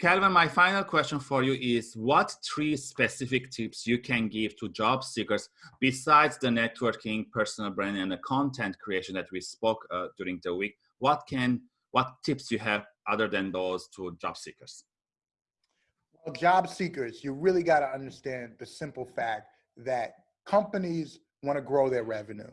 Calvin, my final question for you is what three specific tips you can give to job seekers besides the networking, personal branding, and the content creation that we spoke uh, during the week? What can, what tips you have other than those to job seekers? Well, job seekers, you really got to understand the simple fact that companies want to grow their revenue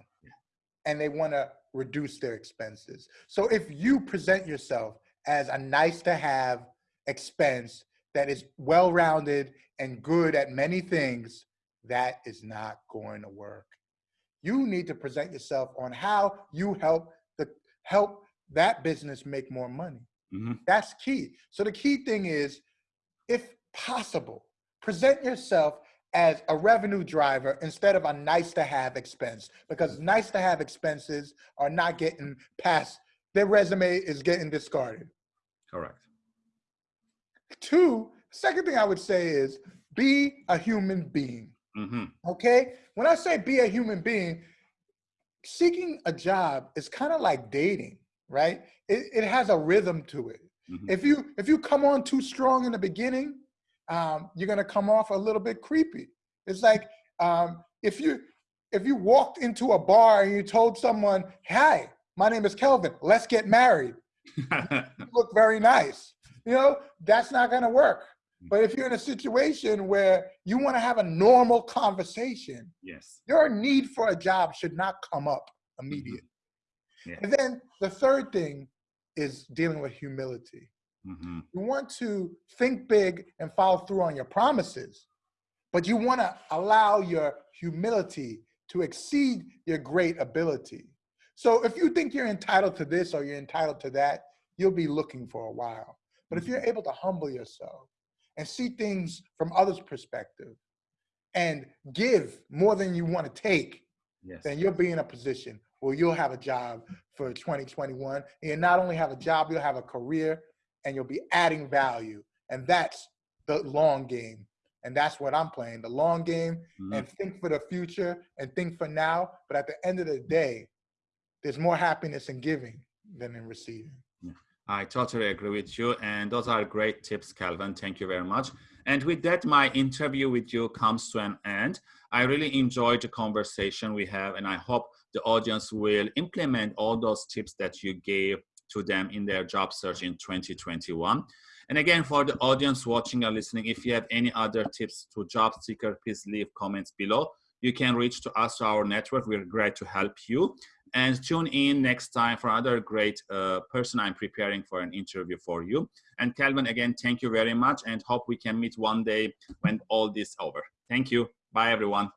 and they want to reduce their expenses. So if you present yourself as a nice to have expense that is well-rounded and good at many things, that is not going to work. You need to present yourself on how you help the help that business make more money. Mm -hmm. That's key. So the key thing is, if possible, present yourself as a revenue driver instead of a nice to have expense because nice to have expenses are not getting past their resume is getting discarded. Correct. Two, second thing I would say is be a human being. Mm-hmm. Okay? When I say be a human being, seeking a job is kind of like dating, right? It, it has a rhythm to it. Mm-hmm. If you if you come on too strong in the beginning, um, you're gonna come off a little bit creepy. It's like um, if you if you walked into a bar and you told someone, "Hi, my name is Kelvin. Let's get married," you look very nice you know, that's not going to work. Mm. But if you're in a situation where you want to have a normal conversation, yes, your need for a job should not come up immediately. Mm -hmm. yeah. And then the third thing is dealing with humility. Mm -hmm. You want to think big and follow through on your promises, but you want to allow your humility to exceed your great ability. So if you think you're entitled to this or you're entitled to that, you'll be looking for a while. But if you're able to humble yourself and see things from others' perspective and give more than you want to take, yes. then you'll be in a position where you'll have a job for 2021. And you not only have a job, you'll have a career and you'll be adding value. And that's the long game. And that's what I'm playing, the long game mm -hmm. and think for the future and think for now. But at the end of the day, there's more happiness in giving than in receiving. I totally agree with you. And those are great tips, Calvin. Thank you very much. And with that, my interview with you comes to an end. I really enjoyed the conversation we have, and I hope the audience will implement all those tips that you gave to them in their job search in 2021. And again, for the audience watching or listening, if you have any other tips to job seeker, please leave comments below. You can reach to us, our network. We're glad to help you and tune in next time for another great uh, person I'm preparing for an interview for you. And Calvin, again, thank you very much and hope we can meet one day when all this over. Thank you. Bye, everyone.